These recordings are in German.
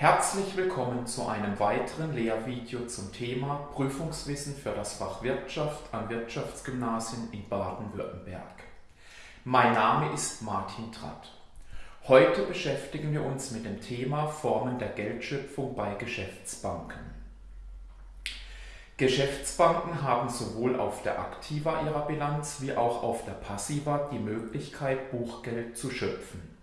Herzlich willkommen zu einem weiteren Lehrvideo zum Thema Prüfungswissen für das Fach Wirtschaft an Wirtschaftsgymnasien in Baden-Württemberg. Mein Name ist Martin Tratt. Heute beschäftigen wir uns mit dem Thema Formen der Geldschöpfung bei Geschäftsbanken. Geschäftsbanken haben sowohl auf der Aktiva ihrer Bilanz wie auch auf der Passiva die Möglichkeit, Buchgeld zu schöpfen.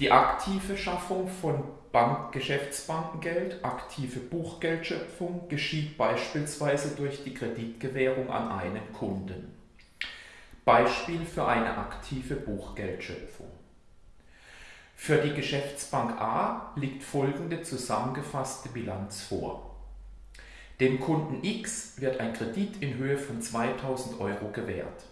Die aktive Schaffung von Bank Geschäftsbankengeld, aktive Buchgeldschöpfung, geschieht beispielsweise durch die Kreditgewährung an einen Kunden. Beispiel für eine aktive Buchgeldschöpfung. Für die Geschäftsbank A liegt folgende zusammengefasste Bilanz vor. Dem Kunden X wird ein Kredit in Höhe von 2000 Euro gewährt.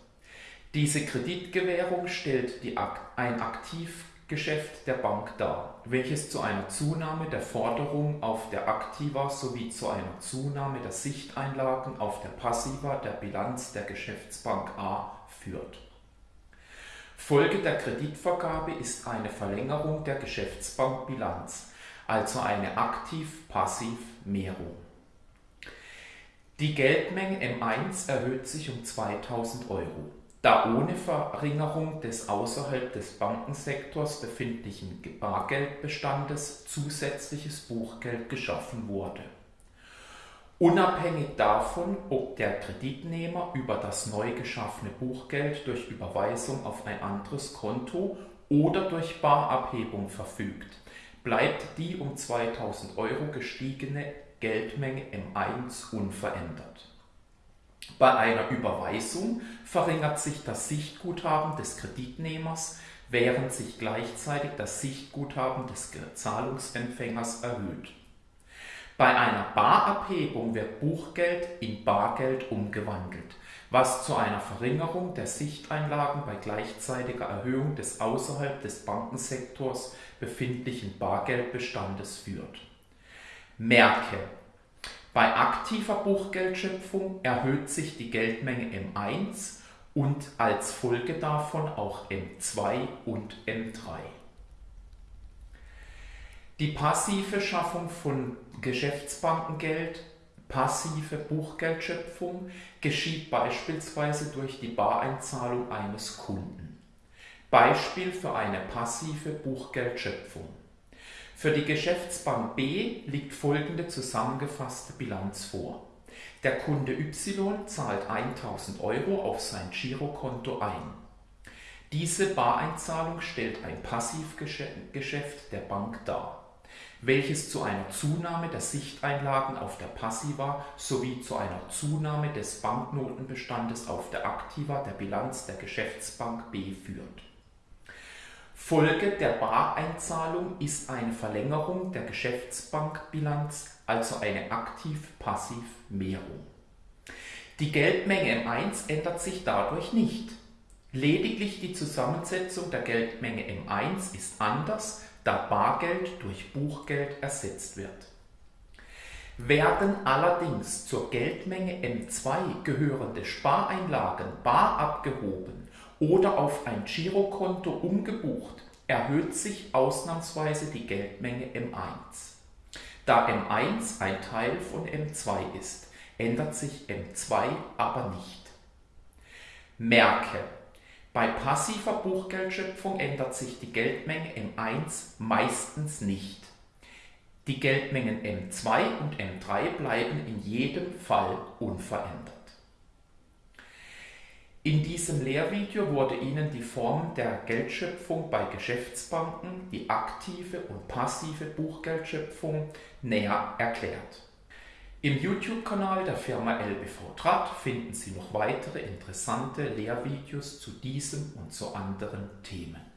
Diese Kreditgewährung stellt die, ein aktiv Geschäft der Bank dar, welches zu einer Zunahme der Forderung auf der Aktiva sowie zu einer Zunahme der Sichteinlagen auf der Passiva der Bilanz der Geschäftsbank A führt. Folge der Kreditvergabe ist eine Verlängerung der Geschäftsbankbilanz, also eine Aktiv-Passiv-Mehrung. Die Geldmenge M1 erhöht sich um 2000 Euro da ohne Verringerung des außerhalb des Bankensektors befindlichen Bargeldbestandes zusätzliches Buchgeld geschaffen wurde. Unabhängig davon, ob der Kreditnehmer über das neu geschaffene Buchgeld durch Überweisung auf ein anderes Konto oder durch Barabhebung verfügt, bleibt die um 2000 Euro gestiegene Geldmenge M1 unverändert. Bei einer Überweisung verringert sich das Sichtguthaben des Kreditnehmers, während sich gleichzeitig das Sichtguthaben des Zahlungsempfängers erhöht. Bei einer Barabhebung wird Buchgeld in Bargeld umgewandelt, was zu einer Verringerung der Sichteinlagen bei gleichzeitiger Erhöhung des außerhalb des Bankensektors befindlichen Bargeldbestandes führt. Merke, bei aktiver Buchgeldschöpfung erhöht sich die Geldmenge M1 und als Folge davon auch M2 und M3. Die passive Schaffung von Geschäftsbankengeld, passive Buchgeldschöpfung, geschieht beispielsweise durch die Bareinzahlung eines Kunden. Beispiel für eine passive Buchgeldschöpfung. Für die Geschäftsbank B liegt folgende zusammengefasste Bilanz vor. Der Kunde Y zahlt 1000 Euro auf sein Girokonto ein. Diese Bareinzahlung stellt ein Passivgeschäft der Bank dar, welches zu einer Zunahme der Sichteinlagen auf der Passiva sowie zu einer Zunahme des Banknotenbestandes auf der Aktiva der Bilanz der Geschäftsbank B führt. Folge der Bareinzahlung ist eine Verlängerung der Geschäftsbankbilanz, also eine Aktiv-Passiv-Mehrung. Die Geldmenge M1 ändert sich dadurch nicht. Lediglich die Zusammensetzung der Geldmenge M1 ist anders, da Bargeld durch Buchgeld ersetzt wird. Werden allerdings zur Geldmenge M2 gehörende Spareinlagen bar abgehoben oder auf ein Girokonto umgebucht, erhöht sich ausnahmsweise die Geldmenge M1. Da M1 ein Teil von M2 ist, ändert sich M2 aber nicht. Merke, bei passiver Buchgeldschöpfung ändert sich die Geldmenge M1 meistens nicht. Die Geldmengen M2 und M3 bleiben in jedem Fall unverändert. In diesem Lehrvideo wurde Ihnen die Form der Geldschöpfung bei Geschäftsbanken, die aktive und passive Buchgeldschöpfung, näher erklärt. Im YouTube-Kanal der Firma LBV Trat finden Sie noch weitere interessante Lehrvideos zu diesem und zu anderen Themen.